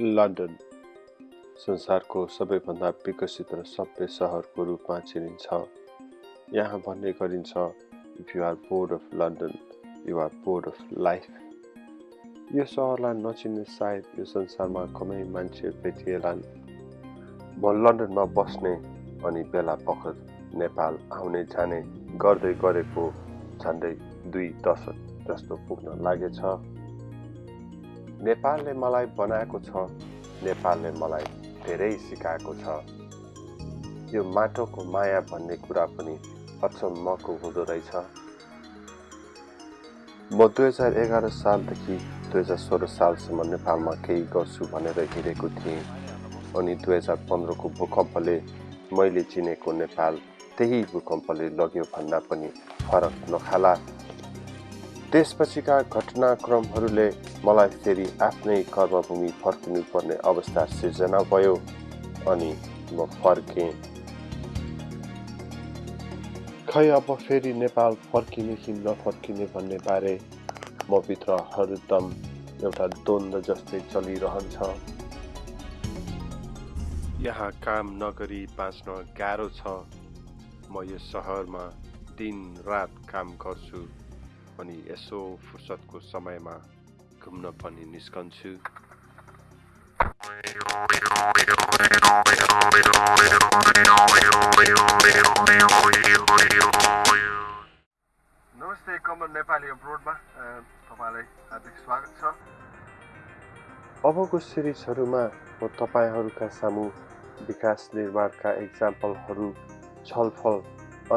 London संसारको सबैभन्दा विकसित र सभ्य सहरको रूपमा चिनिन्छ। यहाँ भन्ने गरिन्छ if you are bored of London you are bored of life यो सहरलाई नचिन्ने सायद यो संसारमा कमै मान्छे भेटिएलान्। म लन्डनमा बस्ने अनि बेला बखत नेपाल आउने जाने गर्दै गरेको झन्डै दुई दशक जस्तो पुग्न लागेछ। नेपालले मलाई बनाएको छ नेपालले मलाई धेरै सिकाएको छ। यो माटोको माया भन्ने कुरा पनि अचम्मको हुँदो रहेछ। म दुई हजार एघार सालदेखि दुई हजार सोह्र सालसम्म नेपालमा केही गर्छु भनेर हिँडेको थिएँ। अनि दुई हजार पन्ध्रको भूकम्पले मैले चिनेको नेपाल त्यही भूकम्पले लग्यो भन्दा पनि फरक नखाला। त्यसपछिका घटनाक्रमहरूले मलाई फेरि आफ्नै कर्मभूमि फर्किनु पर्ने अवस्था सिर्जना भयो अनि म फर्केँ। खै अब फेरि नेपाल फर्किने कि नफर्किने भन्ने बारे म भित्र हरदम एउटा द्वन्द्व जस्तै चलिरहन्छ। यहाँ काम नगरी बाँच्न गाह्रो छ। म यो सहरमा दिन रात काम गर्छु। अनि यसो फुर्सदको समयमा घुम्न पनि निस्कन्छु। नमस्ते कमल नेपाली अब्रोडमा तपाईँलाई हार्दिक स्वागत छ। अबको सिरिजहरूमा म तपाईँहरूका सामु विकास निर्माणका इक्जाम्पलहरू छलफल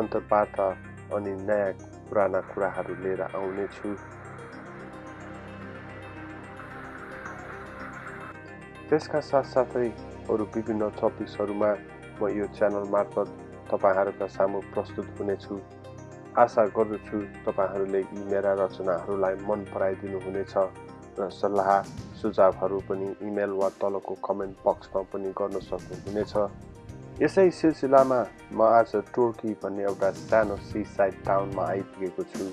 अन्तर्वार्ता अनि नयाँ पुराना कुराहरू लिएर आउनेछु त्यसका साथसाथै अरू विभिन्न टपिक्सहरूमा म यो च्यानल मार्फत तपाईँहरूका सामु प्रस्तुत हुनेछु आशा गर्दछु तपाईँहरूले यी मेरा रचनाहरूलाई मन पराइदिनु हुनेछ र सल्लाह सुझावहरू पनि इमेल वा तलको कमेन्ट बक्समा पनि गर्न सक्नुहुनेछ यसै सिलसिलामा म आज टोर्की भन्ने एउटा सानो सी साइड टाउनमा आइपुगेको छु।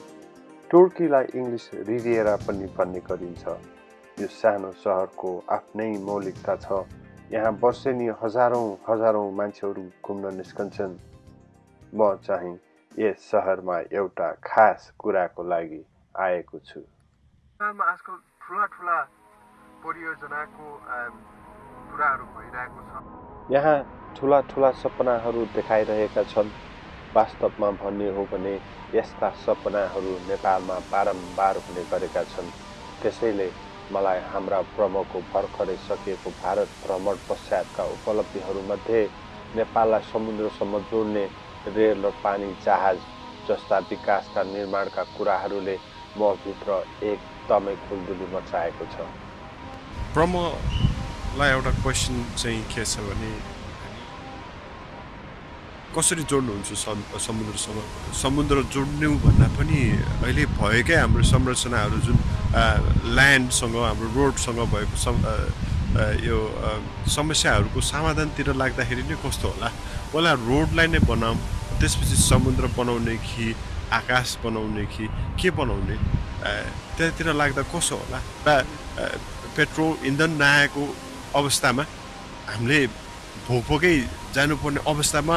टोर्कीलाई इङ्ग्लिस रिभिएरा पनि भन्ने गरिन्छ। यो सानो सहरको आफ्नै मौलिकता छ। यहाँ वर्षेनी हजारौँ हजारौँ मान्छेहरू घुम्न निस्कन्छन्। म चाहिँ यस सहरमा एउटा खास कुराको लागि आएको छु। नेपालमा आजकल ठुला ठुला परियोजनाको कुराहरू भइरहेको छ। यहाँ ठुला ठुला सपनाहरू देखाइरहेका छन्। वास्तवमा भन्ने हो भने यस्ता सपनाहरू नेपालमा बारम्बार हुने गरेका छन्। त्यसैले मलाई हाम्रा प्रमुखको भर्खरै सकिएको भारत भ्रमण पश्चातका उपलब्धिहरूमध्ये नेपाललाई समुद्रसम्म जोड्ने रेल र पानी जहाज जस्ता विकासका निर्माणका कुराहरूले म भित्र एकदमै खुलदुली मचाएको छ। प्रमलाई एउटा क्वेसन चाहिँ के छ भने कसरी जोड्नुहुन्छ समुद्रसँग समुद्र जोड्नु भन्दा पनि अहिले भएकै हाम्रो संरचनाहरू जुन ल्यान्डसँग हाम्रो रोडसँग भएको सम यो समस्याहरूको समाधानतिर लाग्दाखेरि नै कस्तो होला? पहिला रोडलाई नै बनाऊँ त्यसपछि समुद्र बनाउने कि आकाश बनाउने कि के बनाउने? त्यतातिर लाग्दा कसो होला? पेट्रोल इन्धन नआएको अवस्थामा हामीले भोकै जानुपर्ने अवस्थामा